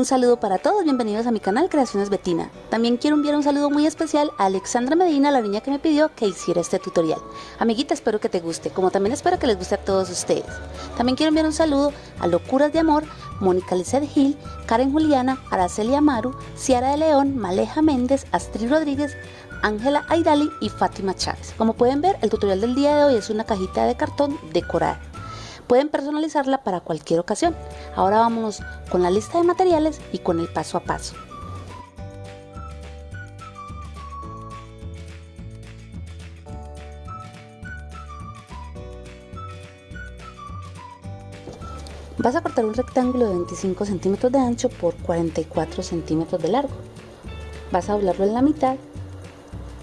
Un saludo para todos, bienvenidos a mi canal Creaciones Betina. También quiero enviar un saludo muy especial a Alexandra Medina, la niña que me pidió que hiciera este tutorial. Amiguita, espero que te guste, como también espero que les guste a todos ustedes. También quiero enviar un saludo a Locuras de Amor, Mónica Lizeth Gil, Karen Juliana, Araceli Amaru, Ciara de León, Maleja Méndez, Astrid Rodríguez, Ángela Aidali y Fátima Chávez. Como pueden ver, el tutorial del día de hoy es una cajita de cartón decorada. Pueden personalizarla para cualquier ocasión. Ahora vamos con la lista de materiales y con el paso a paso. Vas a cortar un rectángulo de 25 centímetros de ancho por 44 centímetros de largo. Vas a doblarlo en la mitad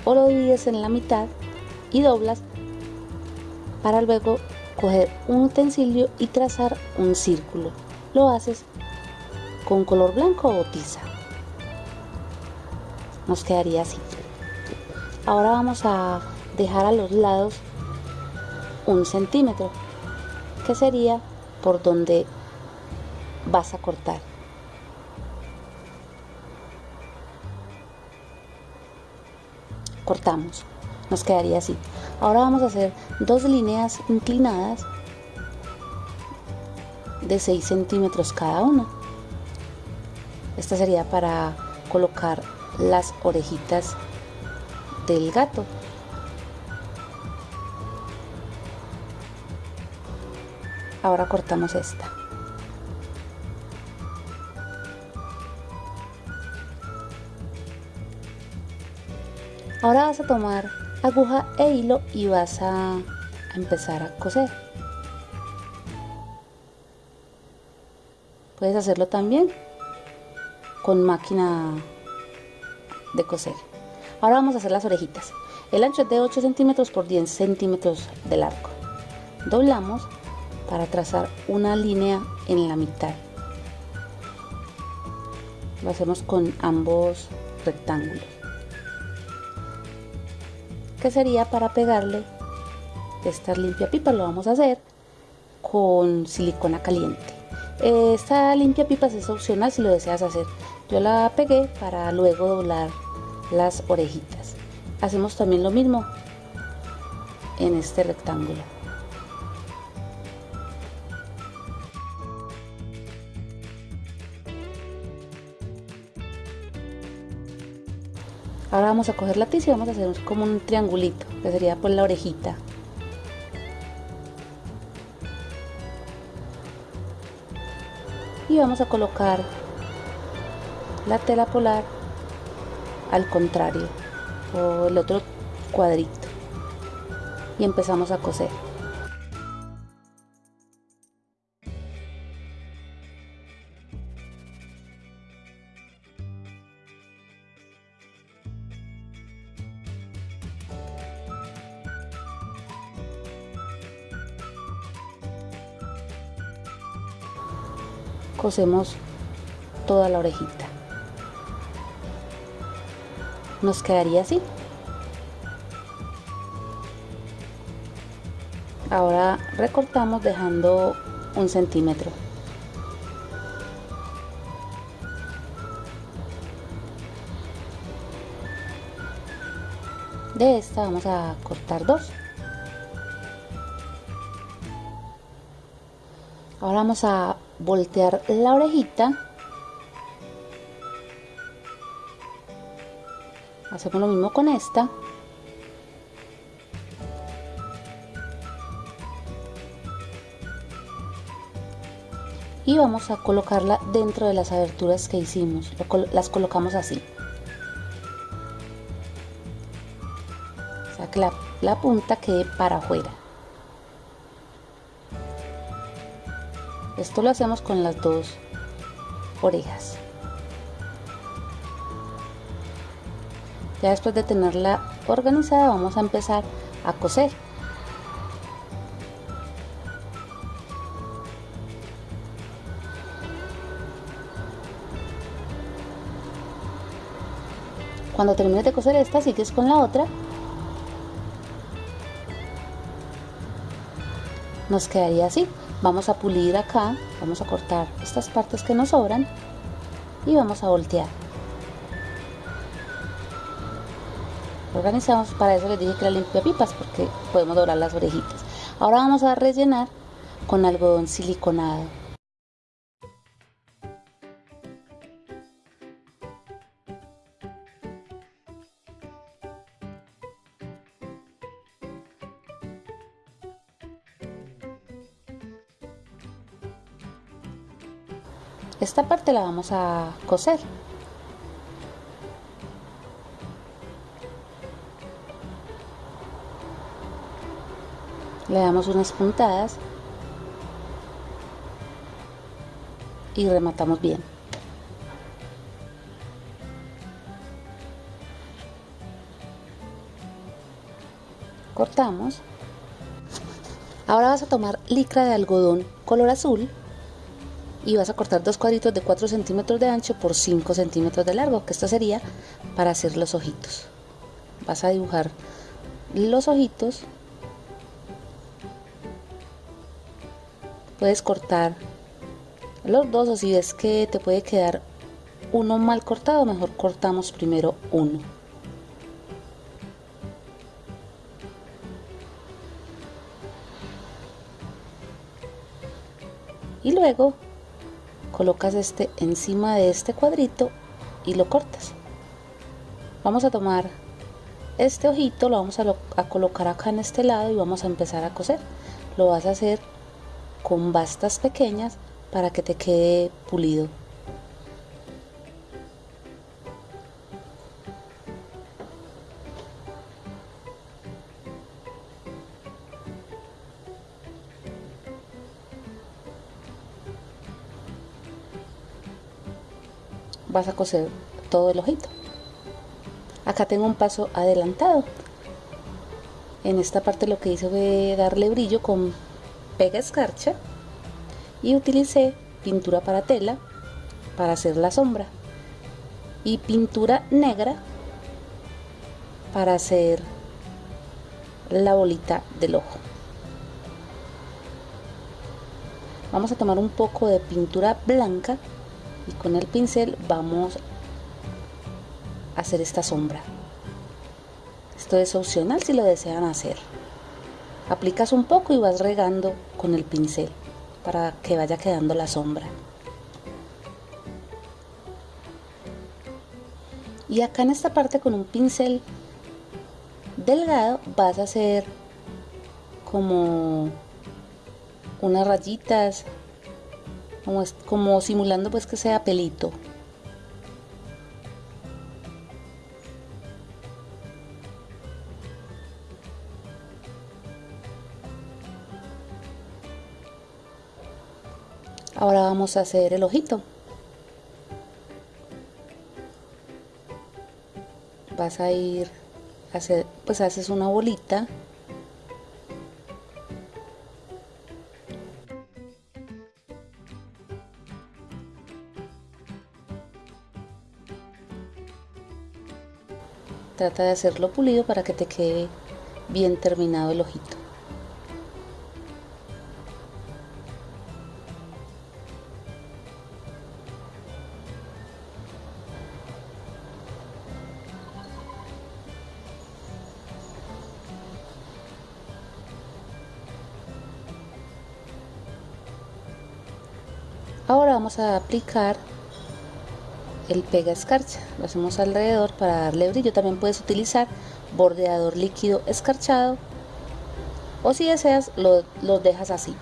o lo divides en la mitad y doblas para luego coger un utensilio y trazar un círculo. Lo haces con color blanco o tiza. Nos quedaría así. Ahora vamos a dejar a los lados un centímetro, que sería por donde vas a cortar. Cortamos, nos quedaría así. Ahora vamos a hacer dos líneas inclinadas de 6 centímetros cada una. Esta sería para colocar las orejitas del gato. Ahora cortamos esta. Ahora vas a tomar aguja e hilo y vas a, empezar a coser. Puedes hacerlo también con máquina de coser. Ahora vamos a hacer las orejitas. El ancho es de 8 centímetros por 10 centímetros de largo. Doblamos para trazar una línea en la mitad. Lo hacemos con ambos rectángulos que sería para pegarle esta limpia pipa lo vamos a hacer con silicona caliente. Esta limpia pipas es opcional si lo deseas hacer. Yo la pegué para luego doblar las orejitas. Hacemos también lo mismo en este rectángulo Ahora vamos a coger la tiza y vamos a hacer como un triangulito, que sería por la orejita. Y vamos a colocar la tela polar al contrario, o el otro cuadrito. Y empezamos a coser. Cosemos toda la orejita. Nos quedaría así. Ahora recortamos dejando un centímetro. De esta vamos a cortar dos. Ahora vamos a voltear la orejita. Hacemos lo mismo con esta. Y vamos a colocarla dentro de las aberturas que hicimos. Las colocamos así. O que la punta quede para afuera Esto lo hacemos con las dos orejas. Ya después de tenerla organizada vamos a empezar a coser. Cuando termines de coser esta, sigues con la otra. Nos quedaría así vamos a pulir acá vamos a cortar estas partes que nos sobran y vamos a voltear. Organizamos para eso les dije que la limpia pipas porque podemos doblar las orejitas. Ahora vamos a rellenar con algodón siliconado esta parte la vamos a coser. Le damos unas puntadas y rematamos bien. Cortamos. Ahora vas a tomar licra de algodón color azul y vas a cortar dos cuadritos de 4 centímetros de ancho por 5 centímetros de largo que esto sería para hacer los ojitos. Vas a dibujar los ojitos. Puedes cortar los dos o si ves que te puede quedar uno mal cortado mejor cortamos primero uno. Y luego colocas este encima de este cuadrito y lo cortas. Vamos a tomar este ojito lo vamos a, colocar acá en este lado y vamos a empezar a coser. Lo vas a hacer con bastas pequeñas para que te quede pulido vas a coser todo el ojito. Acá tengo un paso adelantado. En esta parte lo que hice fue darle brillo con pega escarcha y utilicé pintura para tela para hacer la sombra y pintura negra para hacer la bolita del ojo. Vamos a tomar un poco de pintura blanca y con el pincel vamos a hacer esta sombra. Esto es opcional si lo desean hacer. Aplicas un poco y vas regando con el pincel para que vaya quedando la sombra. Y acá en esta parte con un pincel delgado vas a hacer como unas rayitas como, como simulando pues que sea pelito. Ahora vamos a hacer el ojito. Vas a ir hacer, pues haces una bolita Trata de hacerlo pulido para que te quede bien terminado el ojito. Ahora vamos a aplicar el pega escarcha. Lo hacemos alrededor para darle brillo. También puedes utilizar bordeador líquido escarchado o si deseas lo, lo dejas así.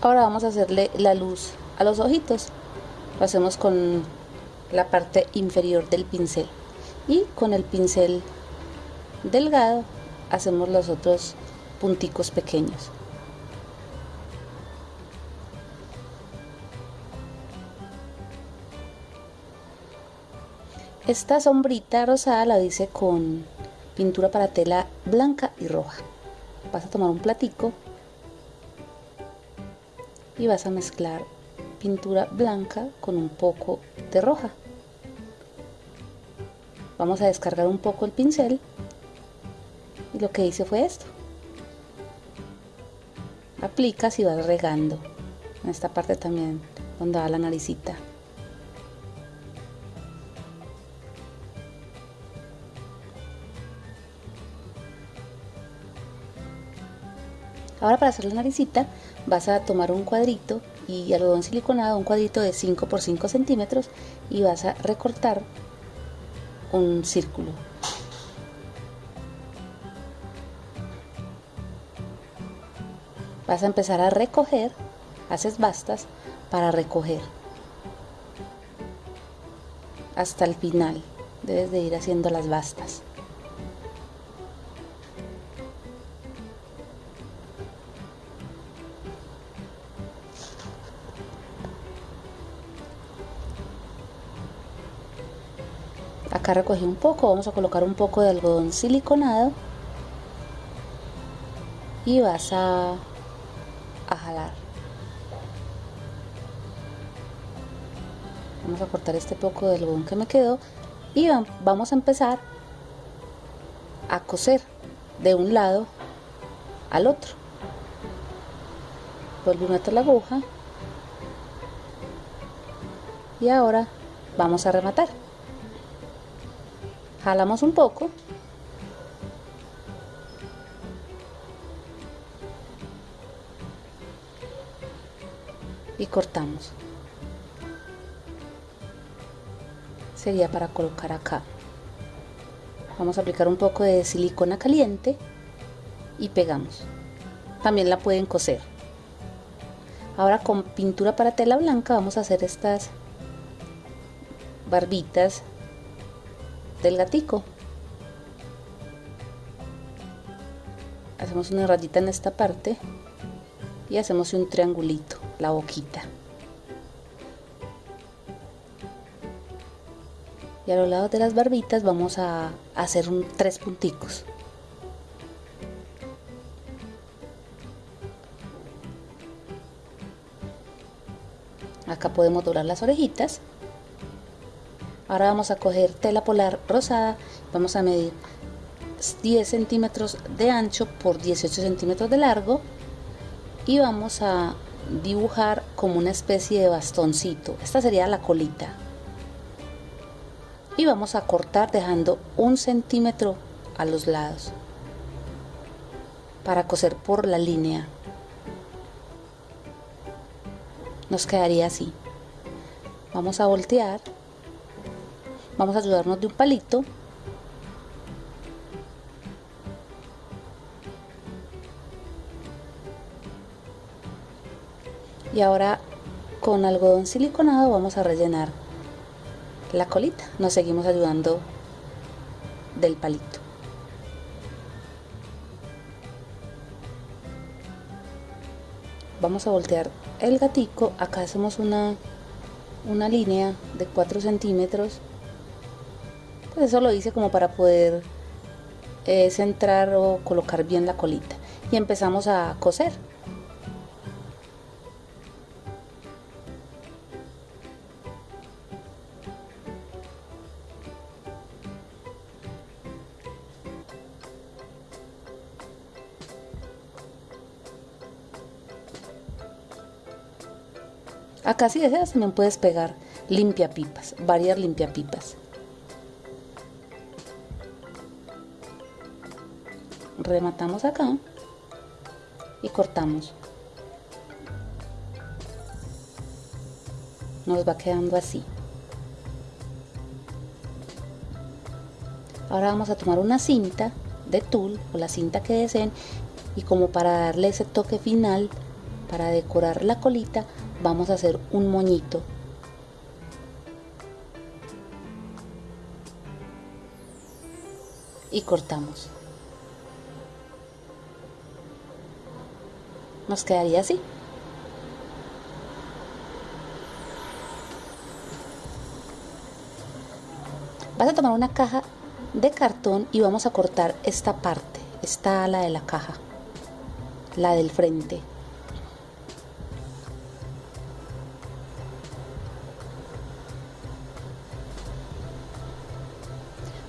Ahora vamos a hacerle la luz a los ojitos. Lo hacemos con la parte inferior del pincel y con el pincel delgado hacemos los otros punticos pequeños. Esta sombrita rosada la hice con pintura para tela blanca y roja. Vas a tomar un platico y vas a mezclar pintura blanca con un poco de roja. Vamos a descargar un poco el pincel lo que hice fue esto. Aplicas y vas regando. En esta parte también donde va la naricita. Ahora para hacer la naricita vas a tomar un cuadrito y algodón siliconado un cuadrito de 5 por 5 centímetros y vas a recortar un círculo vas a empezar a recoger, haces bastas para recoger hasta el final. Debes de ir haciendo las bastas. Acá recogí un poco, vamos a colocar un poco de algodón siliconado y vas a cortar este poco del algodón que me quedó y vamos a empezar a coser de un lado al otro. Vuelvo a meter la aguja y ahora vamos a rematar. Jalamos un poco. Y cortamos sería para colocar acá. Vamos a aplicar un poco de silicona caliente y pegamos. También la pueden coser. Ahora con pintura para tela blanca vamos a hacer estas barbitas del gatico. Hacemos una rayita en esta parte y hacemos un triangulito la boquita. Y a los lados de las barbitas vamos a hacer un, tres punticos. Acá podemos doblar las orejitas. Ahora vamos a coger tela polar rosada. Vamos a medir 10 centímetros de ancho por 18 centímetros de largo. Y vamos a dibujar como una especie de bastoncito. Esta sería la colita. Y vamos a cortar dejando un centímetro a los lados para coser por la línea. Nos quedaría así. Vamos a voltear. Vamos a ayudarnos de un palito y ahora con algodón siliconado vamos a rellenar la colita. Nos seguimos ayudando del palito. Vamos a voltear el gatico. Acá hacemos una una línea de 4 centímetros. Pues eso lo hice como para poder eh, centrar o colocar bien la colita. Y empezamos a coser Acá si deseas también puedes pegar limpia pipas, varias limpia pipas. Rematamos acá y cortamos. Nos va quedando así. Ahora vamos a tomar una cinta de tul o la cinta que deseen y como para darle ese toque final, para decorar la colita, vamos a hacer un moñito. Y cortamos. Nos quedaría así. Vas a tomar una caja de cartón y vamos a cortar esta parte esta ala de la caja la del frente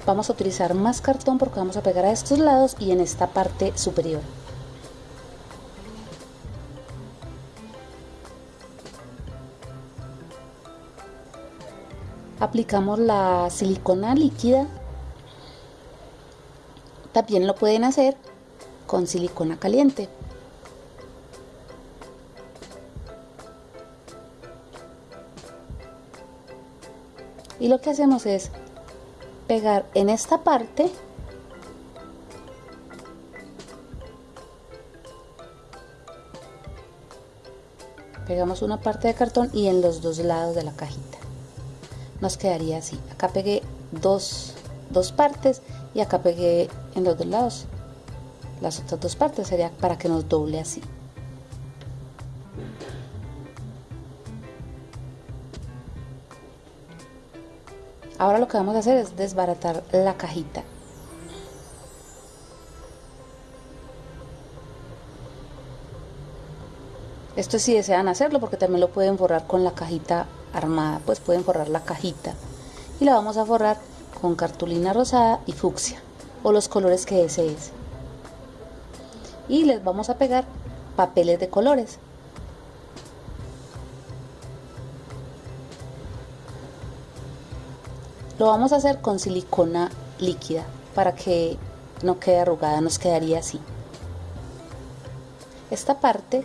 vamos a utilizar más cartón porque vamos a pegar a estos lados y en esta parte superior. Aplicamos la silicona líquida. También lo pueden hacer con silicona caliente. Y lo que hacemos es pegar en esta parte. Pegamos una parte de cartón y en los dos lados de la cajita. Nos quedaría así. Acá pegué dos, dos partes y acá pegué en los dos lados las otras dos partes. Sería para que nos doble así ahora lo que vamos a hacer es desbaratar la cajita. Esto si desean hacerlo porque también lo pueden forrar con la cajita armada. Pues pueden forrar la cajita. Y la vamos a forrar con cartulina rosada y fucsia o los colores que desees. Y les vamos a pegar papeles de colores lo vamos a hacer con silicona líquida para que no quede arrugada nos quedaría así. Esta parte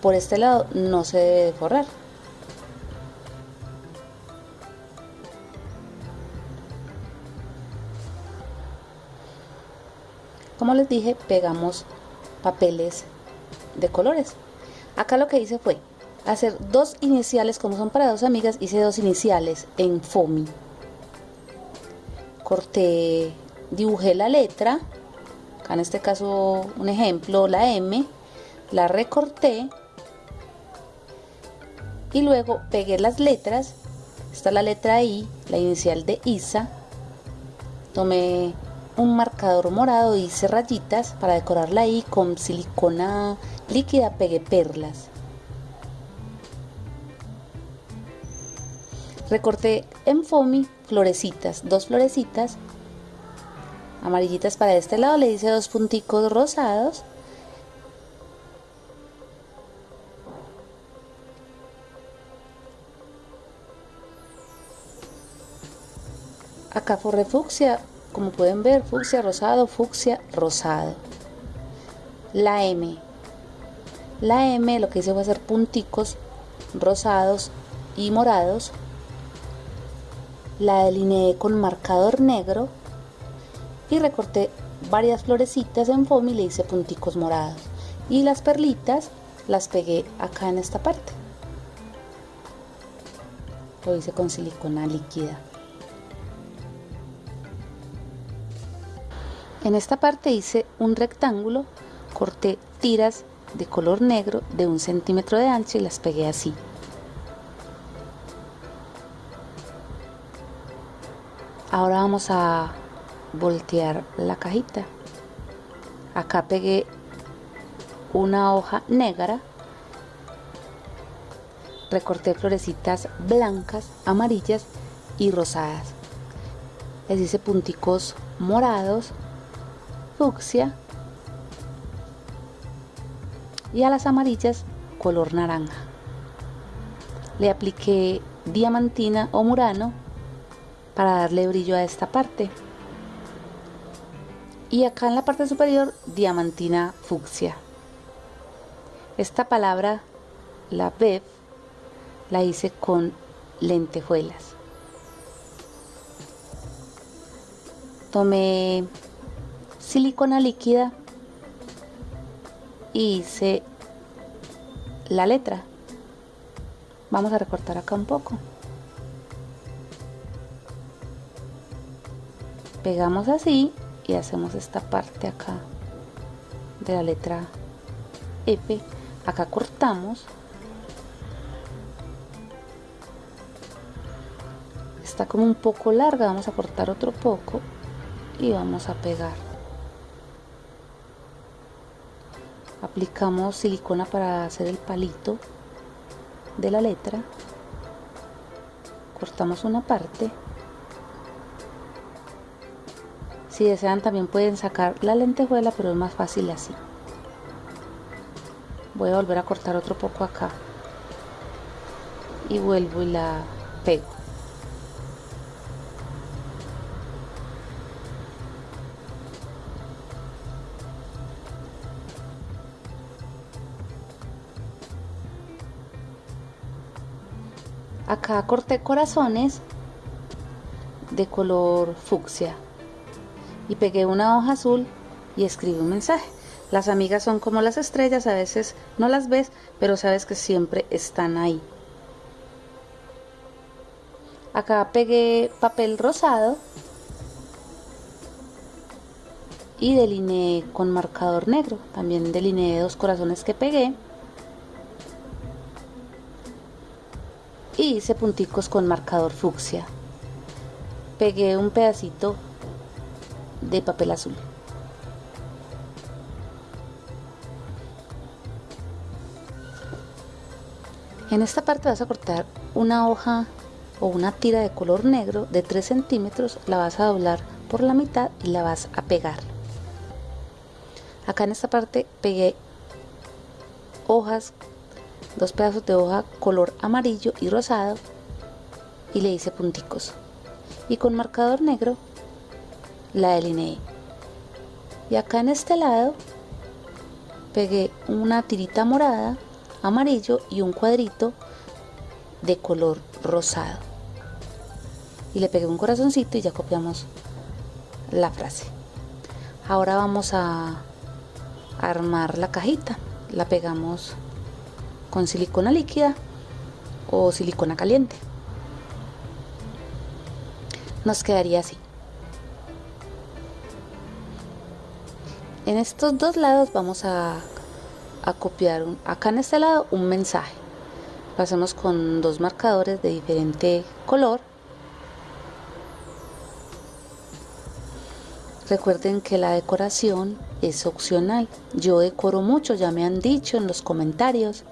por este lado no se debe forrar. Como les dije pegamos papeles de colores. Acá lo que hice fue hacer dos iniciales como son para dos amigas hice dos iniciales en foamy corté dibujé la letra acá en este caso un ejemplo la M la recorté y luego pegué las letras está la letra I la inicial de Isa tomé un marcador morado hice rayitas para decorarla ahí con silicona líquida pegué perlas recorté en foamy florecitas dos florecitas amarillitas para este lado le hice dos punticos rosados. Acá forré fucsia como pueden ver fucsia rosado fucsia rosado. La M. La M lo que hice fue hacer punticos rosados y morados la delineé con marcador negro y recorté varias florecitas en foam y le hice punticos morados. Y las perlitas las pegué acá en esta parte. Lo hice con silicona líquida. En esta parte hice un rectángulo, corté tiras de color negro de un centímetro de ancho y las pegué así. Ahora vamos a voltear la cajita. Acá pegué una hoja negra. Recorté florecitas blancas, amarillas y rosadas. Les hice punticos morados fucsia y a las amarillas color naranja. Le apliqué diamantina o murano para darle brillo a esta parte. Y acá en la parte superior diamantina fucsia. Esta palabra, la bev, la hice con lentejuelas. Tomé silicona líquida y hice la letra vamos a recortar acá un poco pegamos así y hacemos esta parte acá de la letra F. Acá cortamos está como un poco larga vamos a cortar otro poco y vamos a pegar. Aplicamos silicona para hacer el palito de la letra. Cortamos una parte Si desean también pueden sacar la lentejuela, pero es más fácil así. Voy a volver a cortar otro poco acá. Y vuelvo y la pego. Acá corté corazones de color fucsia y pegué una hoja azul y escribí un mensaje. Las amigas son como las estrellas, a veces no las ves, pero sabes que siempre están ahí. Acá pegué papel rosado y delineé con marcador negro. También delineé dos corazones que pegué. Y hice punticos con marcador fucsia. Pegué un pedacito de papel azul. En esta parte vas a cortar una hoja o una tira de color negro de 3 centímetros, la vas a doblar por la mitad y la vas a pegar. Acá en esta parte pegué hojas, dos pedazos de hoja color amarillo y rosado y le hice punticos. Y con marcador negro la delineé. Y acá en este lado pegué una tirita morada, amarillo y un cuadrito de color rosado. Y le pegué un corazoncito y ya copiamos la frase. Ahora vamos a armar la cajita. La pegamos con silicona líquida o silicona caliente. Nos quedaría así. En estos dos lados vamos a, copiar acá en este lado un mensaje. Pasamos con dos marcadores de diferente color. Recuerden que la decoración es opcional. Yo decoro mucho, ya me han dicho en los comentarios.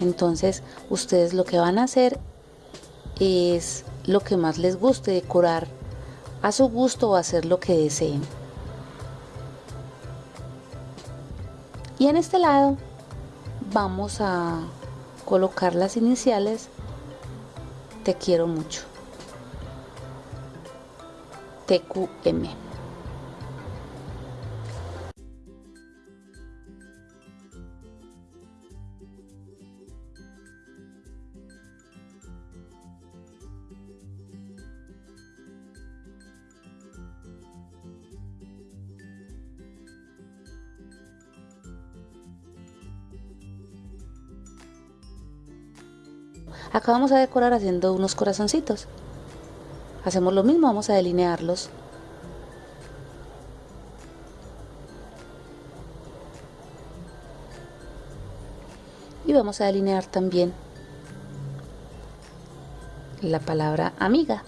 Entonces, ustedes lo que van a hacer es lo que más les guste, decorar a su gusto o hacer lo que deseen. Y en este lado vamos a colocar las iniciales. Te quiero mucho. TQM Acá vamos a decorar haciendo unos corazoncitos. Hacemos lo mismo, vamos a delinearlos. Y vamos a delinear también la palabra amiga.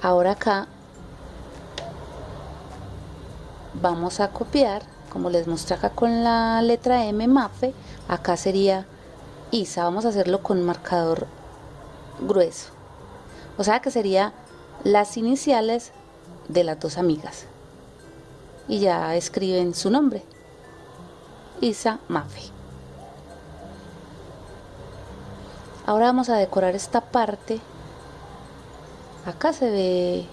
Ahora acá vamos a copiar como les mostré acá con la letra M MAFE acá sería ISA vamos a hacerlo con marcador grueso. O sea que sería las iniciales de las dos amigas. Y ya escriben su nombre. Isa Mafe ahora vamos a decorar esta parte. Acá se ve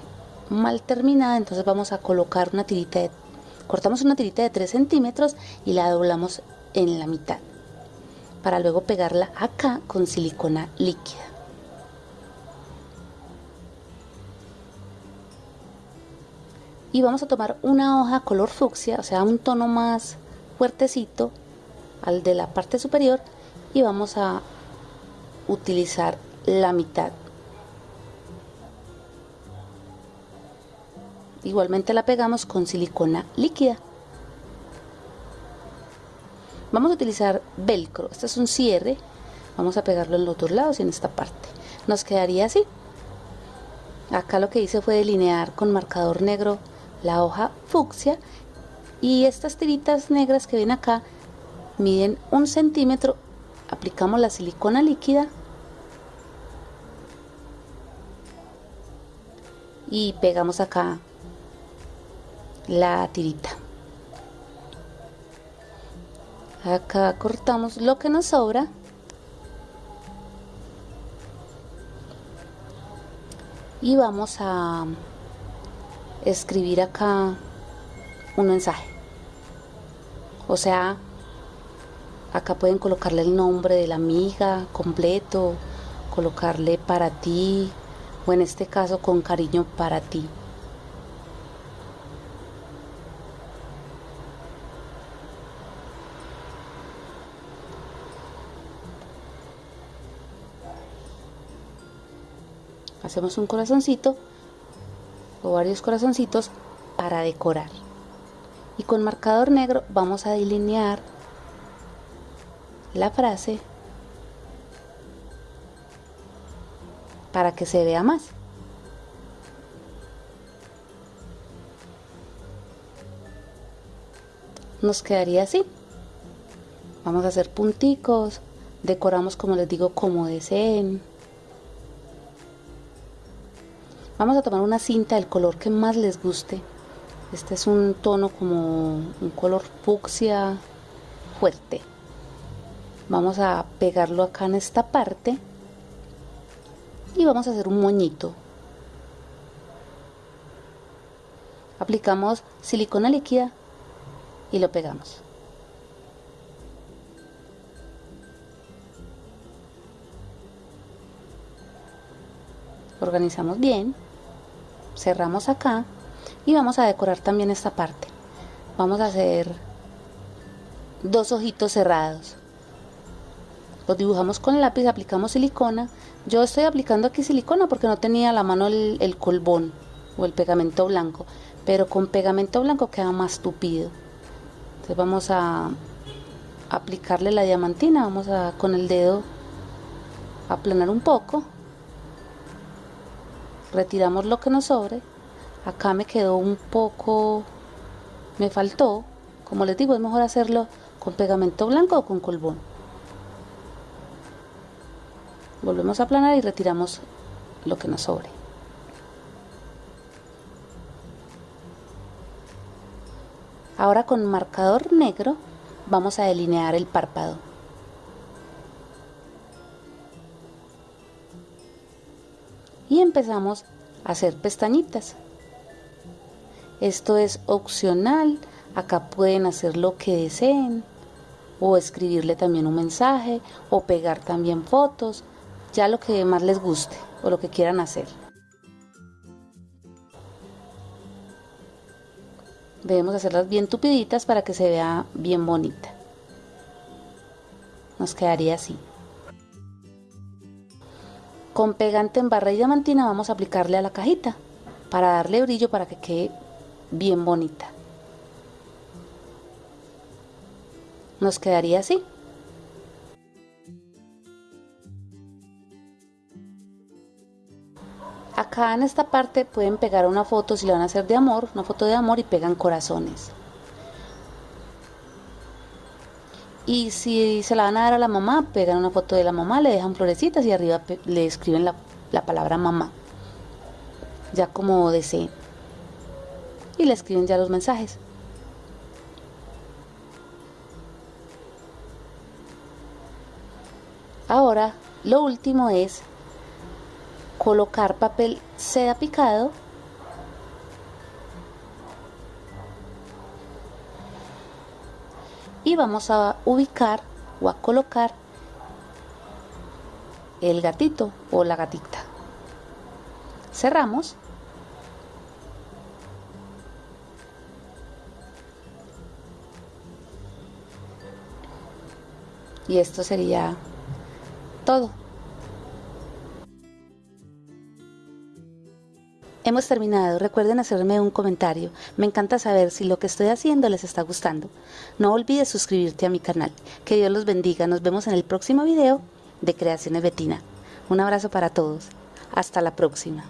mal terminada entonces vamos a colocar una tirita de Cortamos una tirita de 3 centímetros y la doblamos en la mitad para luego pegarla acá con silicona líquida. Y vamos a tomar una hoja color fucsia, o sea, un tono más fuertecito al de la parte superior y vamos a utilizar la mitad Igualmente la pegamos con silicona líquida. Vamos a utilizar velcro. Este es un cierre. Vamos a pegarlo en los dos lados y en esta parte. Nos quedaría así. Acá lo que hice fue delinear con marcador negro la hoja fucsia y estas tiritas negras que ven acá miden un centímetro aplicamos la silicona líquida y pegamos acá la tirita. Acá cortamos lo que nos sobra. Y vamos a escribir acá un mensaje. O sea acá pueden colocarle el nombre de la amiga completo colocarle para ti o en este caso con cariño para ti hacemos un corazoncito o varios corazoncitos para decorar. Y con marcador negro vamos a delinear la frase para que se vea más. Nos quedaría así. Vamos a hacer punticos decoramos como les digo como deseen Vamos a tomar una cinta del color que más les guste. Este es un tono como un color fucsia fuerte. Vamos a pegarlo acá en esta parte y vamos a hacer un moñito. Aplicamos silicona líquida y lo pegamos. Organizamos bien cerramos acá y vamos a decorar también esta parte. Vamos a hacer dos ojitos cerrados. Los dibujamos con el lápiz aplicamos silicona. Yo estoy aplicando aquí silicona porque no tenía a la mano el, el colbón o el pegamento blanco pero con pegamento blanco queda más tupido. Entonces vamos a aplicarle la diamantina vamos a con el dedo aplanar un poco retiramos lo que nos sobre. Acá me quedó un poco me faltó como les digo es mejor hacerlo con pegamento blanco o con colbón volvemos a aplanar y retiramos lo que nos sobre. Ahora con marcador negro vamos a delinear el párpado y empezamos a hacer pestañitas. Esto es opcional, acá pueden hacer lo que deseen o escribirle también un mensaje o pegar también fotos, ya lo que más les guste o lo que quieran hacer. Debemos hacerlas bien tupiditas para que se vea bien bonita. Nos quedaría así. Con pegante en barra y diamantina vamos a aplicarle a la cajita para darle brillo para que quede bien bonita. Nos quedaría así. Acá en esta parte pueden pegar una foto si le van a hacer de amor, una foto de amor y pegan corazones. Y si se la van a dar a la mamá, pegan una foto de la mamá, le dejan florecitas y arriba le escriben la, la palabra mamá. Ya como deseen. Y le escriben ya los mensajes. Ahora, lo último es colocar papel seda picado y vamos a ubicar o a colocar el gatito o la gatita. Cerramos. Y esto sería todo. Hemos terminado, recuerden hacerme un comentario, me encanta saber si lo que estoy haciendo les está gustando. No olvides suscribirte a mi canal, que Dios los bendiga, nos vemos en el próximo video de Creaciones Betina. Un abrazo para todos, hasta la próxima.